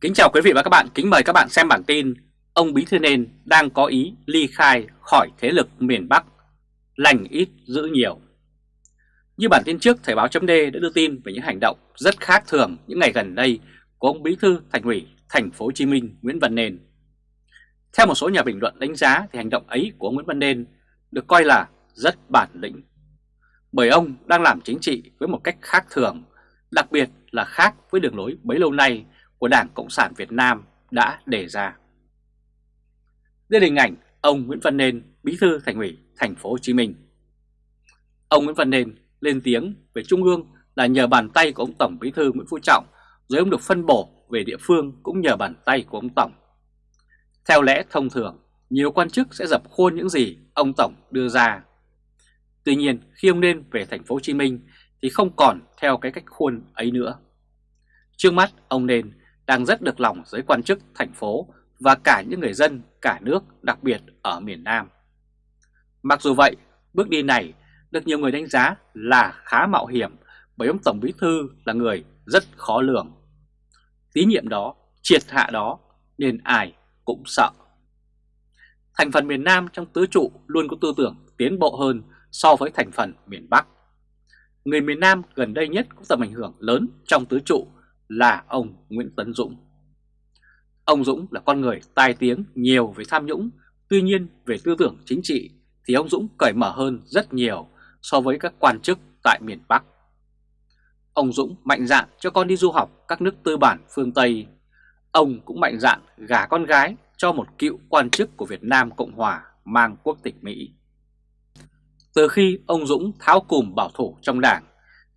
Kính chào quý vị và các bạn, kính mời các bạn xem bản tin Ông Bí Thư Nên đang có ý ly khai khỏi thế lực miền Bắc, lành ít giữ nhiều. Như bản tin trước, Thời báo chấm đã đưa tin về những hành động rất khác thường những ngày gần đây của ông Bí Thư Thành ủy Thành phố Hồ Chí Minh Nguyễn Văn Nên. Theo một số nhà bình luận đánh giá thì hành động ấy của Nguyễn Văn Nên được coi là rất bản lĩnh. Bởi ông đang làm chính trị với một cách khác thường, đặc biệt là khác với đường lối bấy lâu nay của Đảng Cộng sản Việt Nam đã đề ra. Đây là hình ảnh ông Nguyễn Văn Nên, Bí thư Thành ủy Thành phố Hồ Chí Minh. Ông Nguyễn Văn Nên lên tiếng về Trung ương là nhờ bàn tay của ông Tổng Bí thư Nguyễn Phú Trọng, rồi ông được phân bổ về địa phương cũng nhờ bàn tay của ông Tổng. Theo lẽ thông thường, nhiều quan chức sẽ dập khuôn những gì ông Tổng đưa ra. Tuy nhiên, khi ông Nên về Thành phố Hồ Chí Minh thì không còn theo cái cách khuôn ấy nữa. Trước mắt, ông Nên đang rất được lòng giới quan chức thành phố và cả những người dân cả nước đặc biệt ở miền Nam. Mặc dù vậy, bước đi này được nhiều người đánh giá là khá mạo hiểm bởi ông Tổng Bí Thư là người rất khó lường. Tín nhiệm đó, triệt hạ đó nên ai cũng sợ. Thành phần miền Nam trong tứ trụ luôn có tư tưởng tiến bộ hơn so với thành phần miền Bắc. Người miền Nam gần đây nhất có tầm ảnh hưởng lớn trong tứ trụ là ông Nguyễn Tấn Dũng. Ông Dũng là con người tai tiếng nhiều về tham nhũng, tuy nhiên về tư tưởng chính trị thì ông Dũng cởi mở hơn rất nhiều so với các quan chức tại miền Bắc. Ông Dũng mạnh dạn cho con đi du học các nước tư bản phương Tây. Ông cũng mạnh dạn gả con gái cho một cựu quan chức của Việt Nam Cộng Hòa mang quốc tịch Mỹ. Từ khi ông Dũng tháo cùm bảo thủ trong đảng,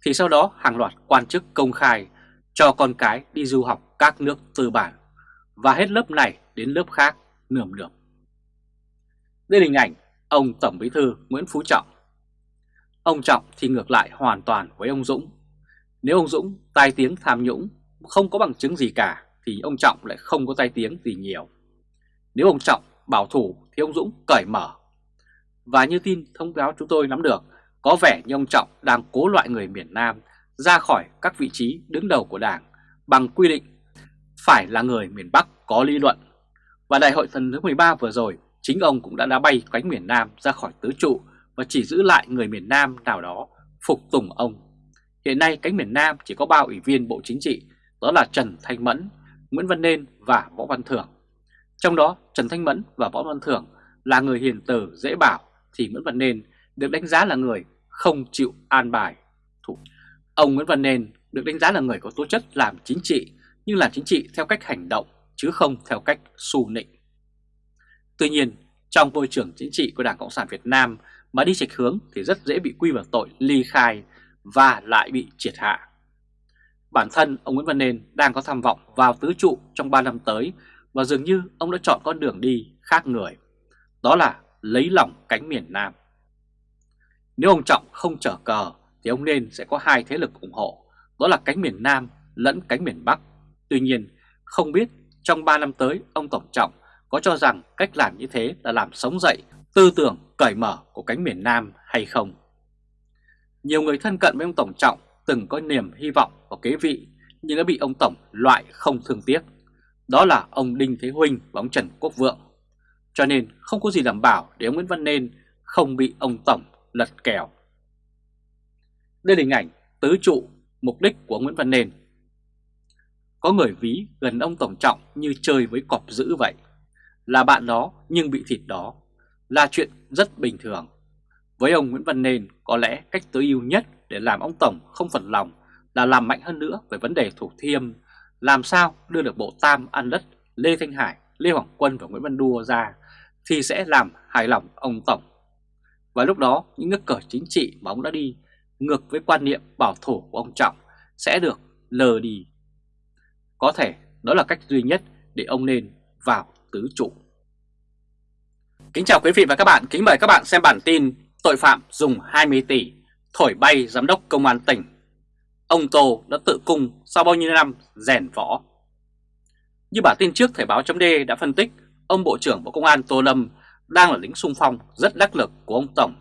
thì sau đó hàng loạt quan chức công khai cho con cái đi du học các nước tư bản và hết lớp này đến lớp khác nườm nượp. Đây là hình ảnh ông Tổng Bí thư Nguyễn Phú Trọng. Ông Trọng thì ngược lại hoàn toàn với ông Dũng. Nếu ông Dũng tai tiếng tham nhũng không có bằng chứng gì cả thì ông Trọng lại không có tai tiếng gì nhiều. Nếu ông Trọng bảo thủ thì ông Dũng cởi mở. Và như tin thông báo chúng tôi nắm được, có vẻ như ông Trọng đang cố loại người miền Nam ra khỏi các vị trí đứng đầu của Đảng bằng quy định phải là người miền Bắc có lý luận. Và đại hội lần thứ 13 vừa rồi, chính ông cũng đã đá bay cánh miền Nam ra khỏi tứ trụ và chỉ giữ lại người miền Nam nào đó phục tùng ông. Hiện nay cánh miền Nam chỉ có 3 ủy viên Bộ Chính trị, đó là Trần Thanh Mẫn, Nguyễn Văn Nên và Võ Văn Thưởng. Trong đó Trần Thanh Mẫn và Võ Văn Thưởng là người hiền từ dễ bảo thì Nguyễn Văn Nên được đánh giá là người không chịu an bài. Thủ. Ông Nguyễn Văn Nên được đánh giá là người có tố chất làm chính trị nhưng làm chính trị theo cách hành động chứ không theo cách xù nịnh. Tuy nhiên, trong môi trường chính trị của Đảng Cộng sản Việt Nam mà đi chệch hướng thì rất dễ bị quy vào tội ly khai và lại bị triệt hạ. Bản thân ông Nguyễn Văn Nên đang có tham vọng vào tứ trụ trong 3 năm tới và dường như ông đã chọn con đường đi khác người. Đó là lấy lòng cánh miền Nam. Nếu ông Trọng không trở cờ thì ông Nên sẽ có hai thế lực ủng hộ, đó là cánh miền Nam lẫn cánh miền Bắc. Tuy nhiên, không biết trong 3 năm tới ông Tổng Trọng có cho rằng cách làm như thế là làm sống dậy tư tưởng cởi mở của cánh miền Nam hay không. Nhiều người thân cận với ông Tổng Trọng từng có niềm hy vọng vào kế vị nhưng đã bị ông Tổng loại không thương tiếc. Đó là ông Đinh Thế Huynh và ông Trần Quốc Vượng. Cho nên không có gì đảm bảo để ông Nguyễn Văn Nên không bị ông Tổng lật kèo. Đây là hình ảnh tứ trụ mục đích của Nguyễn Văn nền Có người ví gần ông Tổng Trọng như chơi với cọp dữ vậy. Là bạn đó nhưng bị thịt đó. Là chuyện rất bình thường. Với ông Nguyễn Văn nền có lẽ cách tối ưu nhất để làm ông Tổng không phần lòng là làm mạnh hơn nữa về vấn đề thủ thiêm. Làm sao đưa được bộ tam ăn đất Lê Thanh Hải, Lê Hoàng Quân và Nguyễn Văn Đua ra thì sẽ làm hài lòng ông Tổng. Và lúc đó những nước cờ chính trị mà ông đã đi ngược với quan niệm bảo thủ của ông Trọng sẽ được lờ đi. Có thể đó là cách duy nhất để ông nên vào tứ trụ. Kính chào quý vị và các bạn, kính mời các bạn xem bản tin tội phạm dùng 20 tỷ thổi bay giám đốc công an tỉnh. Ông Tô đã tự cung sau bao nhiêu năm rèn võ. Như bản tin trước Thời báo chấm đã phân tích, ông Bộ trưởng Bộ Công an Tô Lâm đang là lính sung phong rất đắc lực của ông Tổng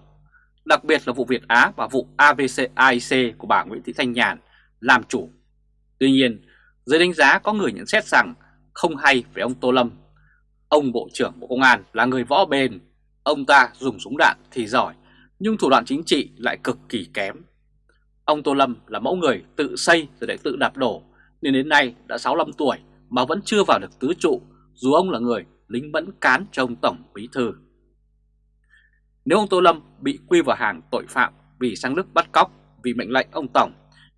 đặc biệt là vụ Việt Á và vụ ABC AIC của bà Nguyễn Thị Thanh Nhàn làm chủ. Tuy nhiên, dưới đánh giá có người nhận xét rằng không hay về ông Tô Lâm. Ông Bộ trưởng Bộ Công an là người võ bền, ông ta dùng súng đạn thì giỏi, nhưng thủ đoạn chính trị lại cực kỳ kém. Ông Tô Lâm là mẫu người tự xây rồi lại tự đạp đổ, nên đến nay đã 65 tuổi mà vẫn chưa vào được tứ trụ, dù ông là người lính mẫn cán cho ông Tổng Bí Thư. Nếu ông Tô Lâm bị quy vào hàng tội phạm vì sang Đức bắt cóc vì mệnh lệnh ông Tổng,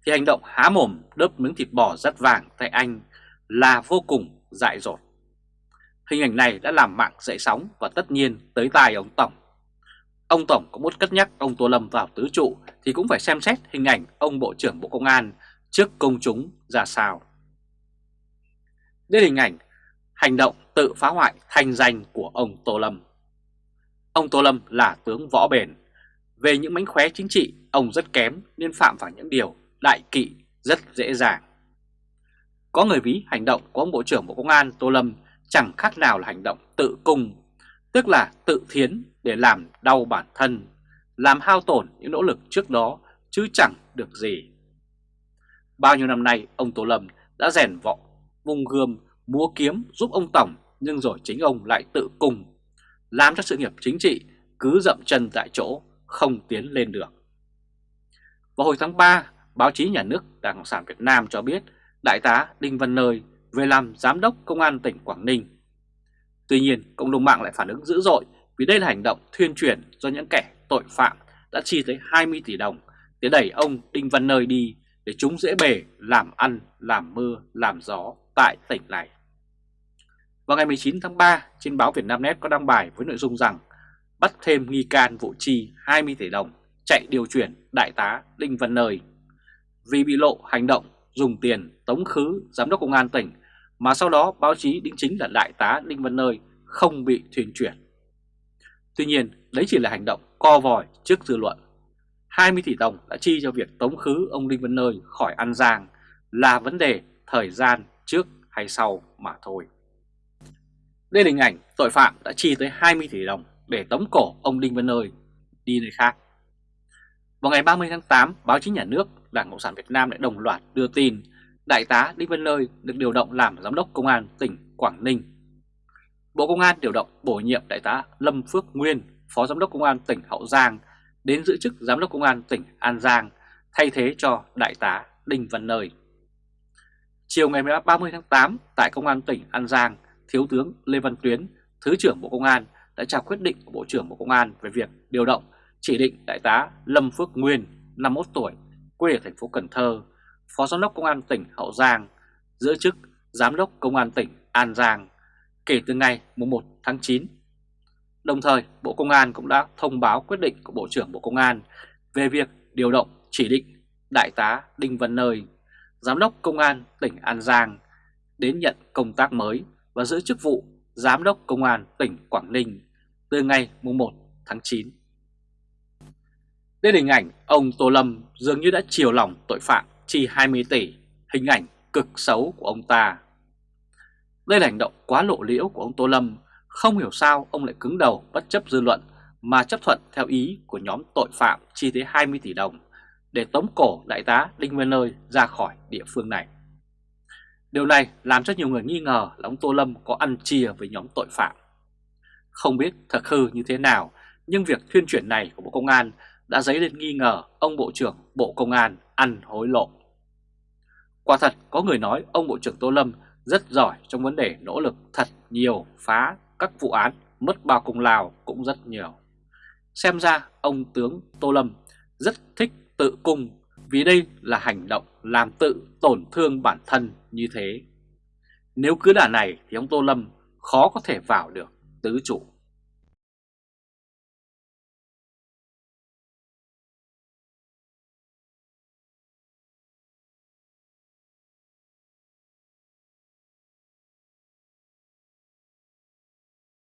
thì hành động há mồm đớp miếng thịt bò rất vàng tại anh là vô cùng dại dột. Hình ảnh này đã làm mạng dậy sóng và tất nhiên tới tai ông Tổng. Ông Tổng có muốn cất nhắc ông Tô Lâm vào tứ trụ thì cũng phải xem xét hình ảnh ông Bộ trưởng Bộ Công an trước công chúng ra sao. Đây là hình ảnh hành động tự phá hoại thanh danh của ông Tô Lâm. Ông Tô Lâm là tướng võ bền. Về những mánh khóe chính trị, ông rất kém nên phạm vào những điều đại kỵ rất dễ dàng. Có người ví hành động của ông Bộ trưởng Bộ Công an Tô Lâm chẳng khác nào là hành động tự cung, tức là tự thiến để làm đau bản thân, làm hao tổn những nỗ lực trước đó chứ chẳng được gì. Bao nhiêu năm nay ông Tô Lâm đã rèn vọng, vung gươm, múa kiếm giúp ông Tổng nhưng rồi chính ông lại tự cung, làm cho sự nghiệp chính trị cứ dậm chân tại chỗ, không tiến lên được. Vào hồi tháng 3, báo chí nhà nước Đảng Cộng sản Việt Nam cho biết Đại tá Đinh Văn Nơi về làm Giám đốc Công an tỉnh Quảng Ninh. Tuy nhiên, cộng đồng mạng lại phản ứng dữ dội vì đây là hành động thuyên truyền do những kẻ tội phạm đã chi tới 20 tỷ đồng để đẩy ông Đinh Văn Nơi đi để chúng dễ bề làm ăn, làm mưa, làm gió tại tỉnh này. Vào ngày 19 tháng 3, trên báo Việt Nam Net có đăng bài với nội dung rằng bắt thêm nghi can vụ chi 20 tỷ đồng chạy điều chuyển Đại tá Đinh Văn Nơi vì bị lộ hành động dùng tiền tống khứ giám đốc công an tỉnh mà sau đó báo chí đính chính là đại tá Đinh Văn Nơi không bị thuyền chuyển. Tuy nhiên, đấy chỉ là hành động co vòi trước dư luận. 20 tỷ đồng đã chi cho việc tống khứ ông Đinh Văn Nơi khỏi An Giang là vấn đề thời gian trước hay sau mà thôi. Đây là hình ảnh tội phạm đã chi tới 20 tỷ đồng để tống cổ ông Đinh Văn Nơi đi nơi khác. Vào ngày 30 tháng 8, báo chí nhà nước Đảng Cộng sản Việt Nam lại đồng loạt đưa tin Đại tá Đinh Văn Nơi được điều động làm Giám đốc Công an tỉnh Quảng Ninh. Bộ Công an điều động bổ nhiệm Đại tá Lâm Phước Nguyên, Phó Giám đốc Công an tỉnh Hậu Giang đến giữ chức Giám đốc Công an tỉnh An Giang thay thế cho Đại tá Đinh Văn Nơi. Chiều ngày 30 tháng 8 tại Công an tỉnh An Giang, Thiếu tướng Lê Văn Tuyến, Thứ trưởng Bộ Công an đã trao quyết định của Bộ trưởng Bộ Công an về việc điều động chỉ định Đại tá Lâm Phước Nguyên, 51 tuổi, quê ở thành phố Cần Thơ, Phó Giám đốc Công an tỉnh Hậu Giang, giữ chức Giám đốc Công an tỉnh An Giang kể từ ngày 1 tháng 9. Đồng thời, Bộ Công an cũng đã thông báo quyết định của Bộ trưởng Bộ Công an về việc điều động chỉ định Đại tá Đinh Văn Nơi, Giám đốc Công an tỉnh An Giang đến nhận công tác mới và giữ chức vụ Giám đốc Công an tỉnh Quảng Ninh từ ngày 1 tháng 9. Đây là hình ảnh ông Tô Lâm dường như đã chiều lòng tội phạm chi 20 tỷ, hình ảnh cực xấu của ông ta. Đây là hành động quá lộ liễu của ông Tô Lâm, không hiểu sao ông lại cứng đầu bất chấp dư luận mà chấp thuận theo ý của nhóm tội phạm chi tới 20 tỷ đồng để tống cổ đại tá Đinh Văn Nơi ra khỏi địa phương này. Điều này làm cho nhiều người nghi ngờ là ông Tô Lâm có ăn chia với nhóm tội phạm. Không biết thật hư như thế nào, nhưng việc thuyên chuyển này của Bộ Công an đã dấy lên nghi ngờ ông Bộ trưởng Bộ Công an ăn hối lộ. Quả thật có người nói ông Bộ trưởng Tô Lâm rất giỏi trong vấn đề nỗ lực thật nhiều phá các vụ án mất bao công lao cũng rất nhiều. Xem ra ông tướng Tô Lâm rất thích tự cung vì đây là hành động làm tự tổn thương bản thân như thế. Nếu cứ đà này thì ông Tô Lâm khó có thể vào được tứ chủ.